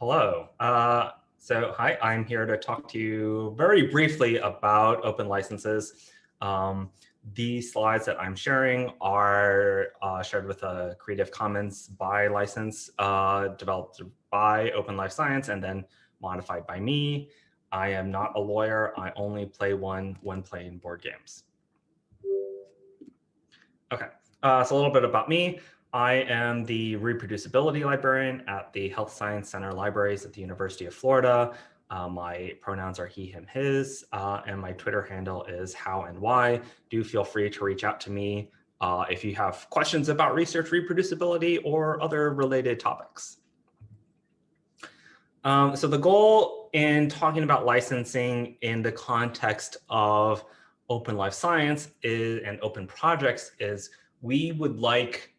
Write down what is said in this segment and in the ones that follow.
Hello. Uh, so hi, I'm here to talk to you very briefly about open licenses. Um, these slides that I'm sharing are uh, shared with a Creative Commons by license uh, developed by Open Life Science and then modified by me. I am not a lawyer. I only play one when playing board games. Okay, uh, so a little bit about me. I am the reproducibility librarian at the Health Science Center Libraries at the University of Florida. Uh, my pronouns are he, him, his, uh, and my Twitter handle is how and why. Do feel free to reach out to me uh, if you have questions about research reproducibility or other related topics. Um, so the goal in talking about licensing in the context of open life science is, and open projects is we would like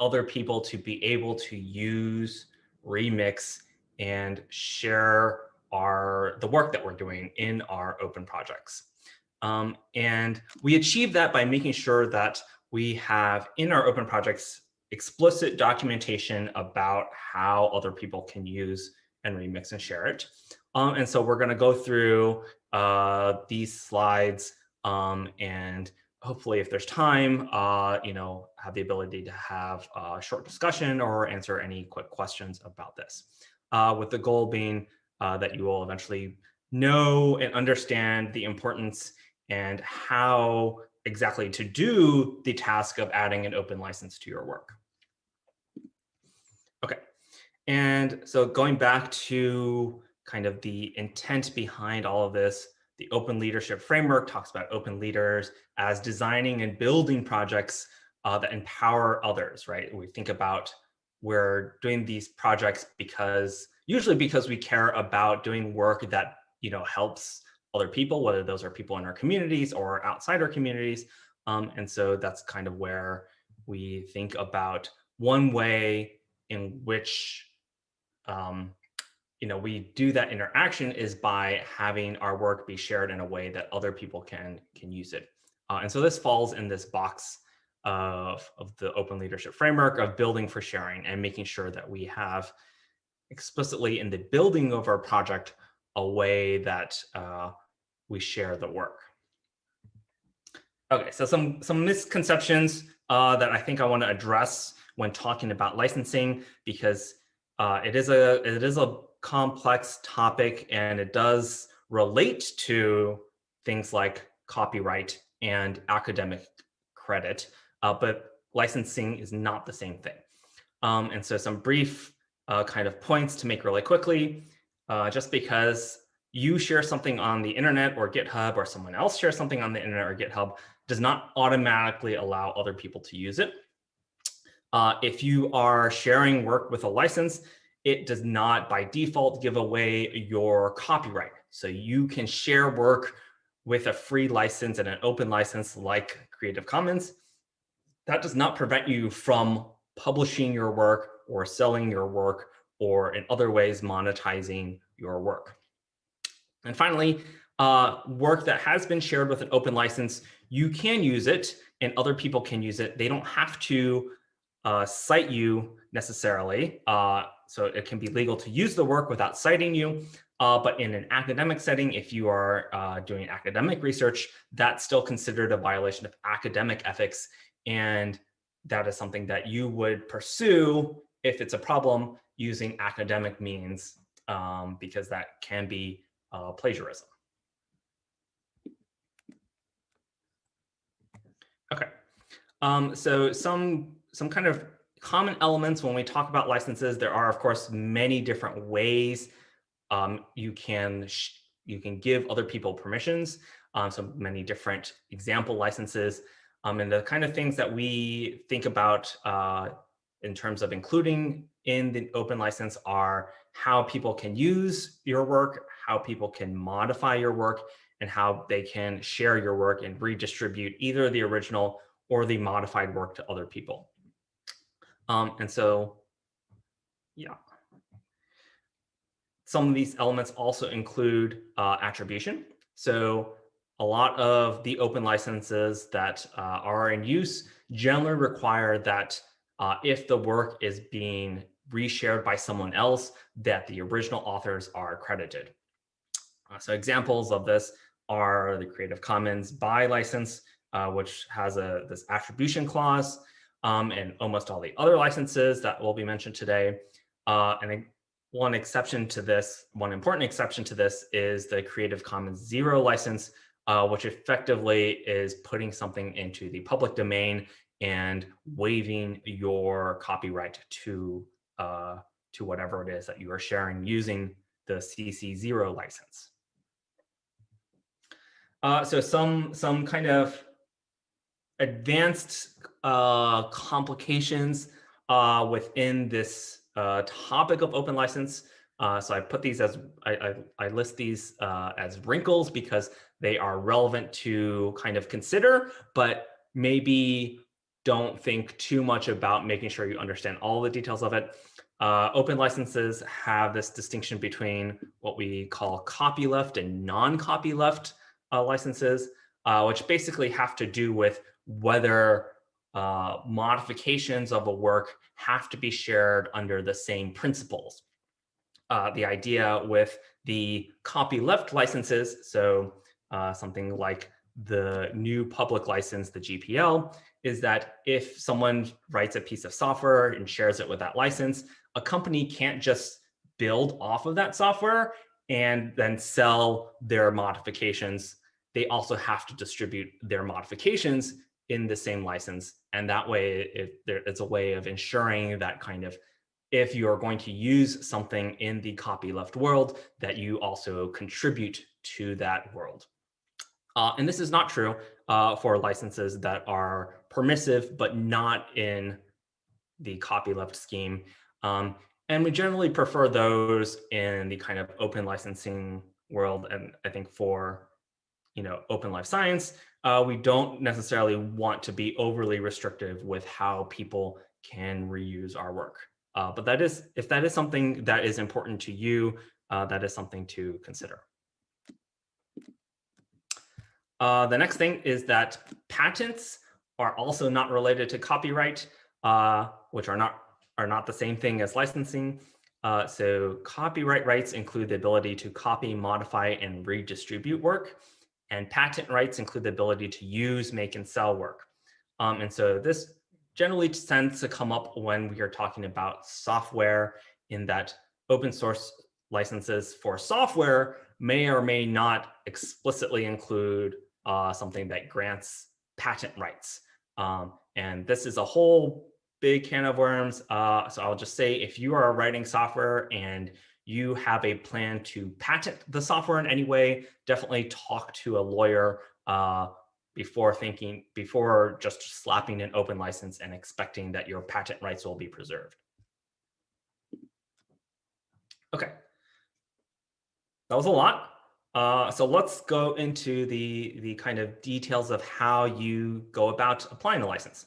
other people to be able to use remix and share our the work that we're doing in our open projects. Um, and we achieve that by making sure that we have in our open projects explicit documentation about how other people can use and remix and share it. Um, and so we're going to go through uh, these slides um, and hopefully if there's time, uh, you know, have the ability to have a short discussion or answer any quick questions about this. Uh, with the goal being uh, that you will eventually know and understand the importance and how exactly to do the task of adding an open license to your work. Okay, and so going back to kind of the intent behind all of this, the open leadership framework talks about open leaders as designing and building projects uh, that empower others, right? We think about we're doing these projects because usually because we care about doing work that you know helps other people, whether those are people in our communities or outside our communities. Um, and so that's kind of where we think about one way in which um, you know, we do that interaction is by having our work be shared in a way that other people can can use it. Uh, and so this falls in this box of, of the open leadership framework of building for sharing and making sure that we have explicitly in the building of our project a way that uh, we share the work. Okay, so some, some misconceptions uh, that I think I want to address when talking about licensing because uh, it is a it is a complex topic and it does relate to things like copyright and academic credit, uh, but licensing is not the same thing. Um, and so some brief uh, kind of points to make really quickly, uh, just because you share something on the internet or GitHub or someone else shares something on the internet or GitHub does not automatically allow other people to use it. Uh, if you are sharing work with a license, it does not by default give away your copyright. So you can share work with a free license and an open license like Creative Commons. That does not prevent you from publishing your work or selling your work or in other ways monetizing your work. And finally, uh, work that has been shared with an open license, you can use it and other people can use it. They don't have to uh, cite you necessarily. Uh, so it can be legal to use the work without citing you. Uh, but in an academic setting, if you are uh, doing academic research, that's still considered a violation of academic ethics. And that is something that you would pursue if it's a problem using academic means, um, because that can be uh, plagiarism. Okay, um, so some some kind of common elements when we talk about licenses, there are, of course, many different ways um, you can you can give other people permissions. Um, so many different example licenses. Um, and the kind of things that we think about uh, in terms of including in the open license are how people can use your work, how people can modify your work, and how they can share your work and redistribute either the original or the modified work to other people. Um, and so, yeah. Some of these elements also include uh, attribution. So a lot of the open licenses that uh, are in use generally require that uh, if the work is being reshared by someone else that the original authors are credited. Uh, so examples of this are the Creative Commons by license, uh, which has a this attribution clause, um, and almost all the other licenses that will be mentioned today. Uh, and one exception to this, one important exception to this is the Creative Commons Zero license, uh, which effectively is putting something into the public domain and waiving your copyright to uh, to whatever it is that you are sharing using the CC0 license. Uh, so some some kind of advanced uh, complications uh, within this uh, topic of open license. Uh, so I put these as I, I, I list these uh, as wrinkles because they are relevant to kind of consider, but maybe don't think too much about making sure you understand all the details of it. Uh, open licenses have this distinction between what we call copyleft and non-copyleft uh, licenses, uh, which basically have to do with whether uh, modifications of a work have to be shared under the same principles. Uh, the idea with the copyleft licenses, so uh, something like the GNU public license, the GPL, is that if someone writes a piece of software and shares it with that license, a company can't just build off of that software and then sell their modifications. They also have to distribute their modifications in the same license. And that way it, there, it's a way of ensuring that kind of if you're going to use something in the copyleft world, that you also contribute to that world. Uh, and this is not true uh, for licenses that are permissive, but not in the copyleft scheme. Um, and we generally prefer those in the kind of open licensing world. And I think for, you know, open life science, uh, we don't necessarily want to be overly restrictive with how people can reuse our work. Uh, but that is, if that is something that is important to you, uh, that is something to consider. Uh, the next thing is that patents are also not related to copyright, uh, which are not are not the same thing as licensing. Uh, so copyright rights include the ability to copy, modify, and redistribute work. And patent rights include the ability to use, make, and sell work. Um, and so this generally tends to come up when we are talking about software in that open source licenses for software may or may not explicitly include uh, something that grants patent rights. Um, and this is a whole big can of worms. Uh, so I'll just say if you are writing software and you have a plan to patent the software in any way, definitely talk to a lawyer uh, before thinking, before just slapping an open license and expecting that your patent rights will be preserved. Okay. That was a lot. Uh, so let's go into the, the kind of details of how you go about applying a license.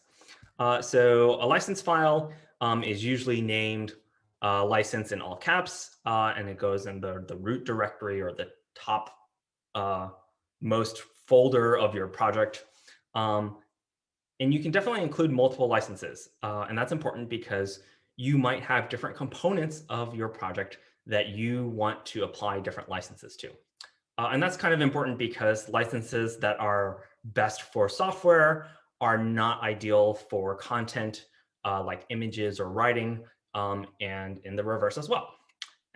Uh, so a license file um, is usually named uh, license in all caps, uh, and it goes in the, the root directory or the top uh, most folder of your project. Um, and you can definitely include multiple licenses. Uh, and that's important because you might have different components of your project that you want to apply different licenses to. Uh, and that's kind of important because licenses that are best for software are not ideal for content uh, like images or writing um, and in the reverse as well.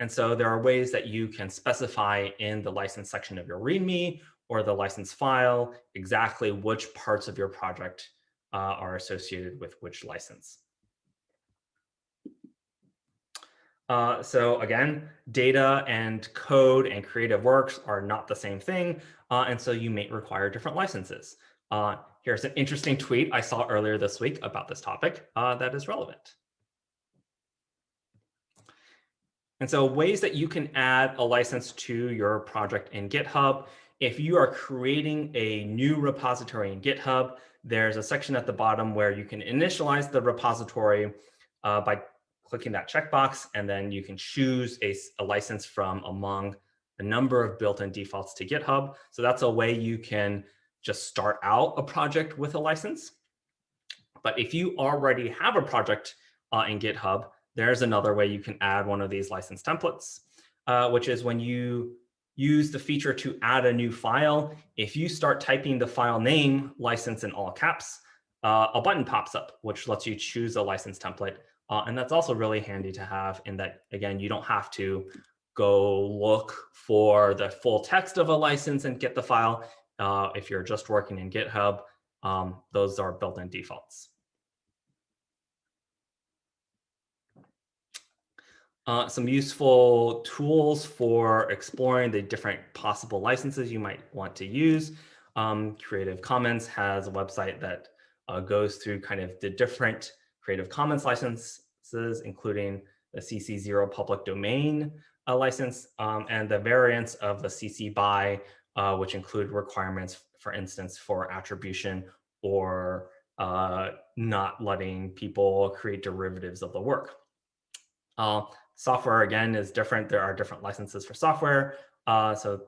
And so there are ways that you can specify in the license section of your README or the license file exactly which parts of your project uh, are associated with which license. Uh, so again, data and code and creative works are not the same thing. Uh, and so you may require different licenses. Uh, here's an interesting tweet I saw earlier this week about this topic uh, that is relevant. And so ways that you can add a license to your project in GitHub. If you are creating a new repository in GitHub, there's a section at the bottom where you can initialize the repository uh, by clicking that checkbox, and then you can choose a, a license from among a number of built-in defaults to GitHub. So that's a way you can just start out a project with a license. But if you already have a project uh, in GitHub there's another way you can add one of these license templates, uh, which is when you use the feature to add a new file. If you start typing the file name license in all caps, uh, a button pops up, which lets you choose a license template. Uh, and that's also really handy to have in that, again, you don't have to go look for the full text of a license and get the file. Uh, if you're just working in GitHub, um, those are built-in defaults. Uh, some useful tools for exploring the different possible licenses you might want to use. Um, Creative Commons has a website that uh, goes through kind of the different Creative Commons licenses, including the CC0 public domain uh, license um, and the variants of the CC BY, uh, which include requirements, for instance, for attribution or uh, not letting people create derivatives of the work. Uh, Software, again, is different. There are different licenses for software. Uh, so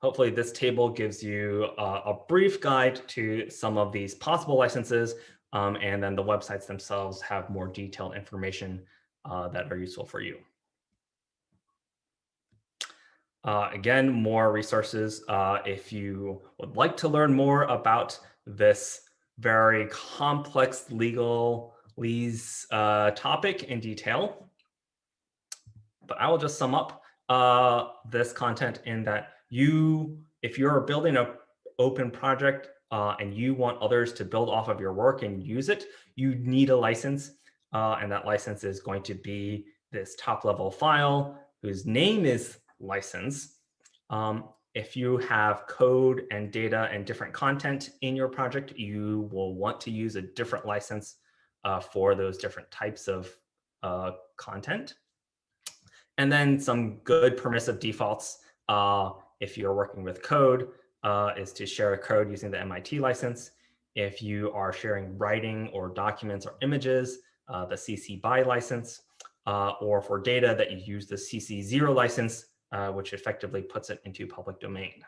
hopefully this table gives you uh, a brief guide to some of these possible licenses. Um, and then the websites themselves have more detailed information uh, that are useful for you. Uh, again, more resources uh, if you would like to learn more about this very complex legalese uh, topic in detail but I will just sum up uh, this content in that you, if you're building a open project uh, and you want others to build off of your work and use it, you need a license. Uh, and that license is going to be this top level file whose name is license. Um, if you have code and data and different content in your project, you will want to use a different license uh, for those different types of uh, content. And then some good permissive defaults, uh, if you're working with code, uh, is to share a code using the MIT license. If you are sharing writing or documents or images, uh, the CC BY license, uh, or for data that you use the CC0 license, uh, which effectively puts it into public domain.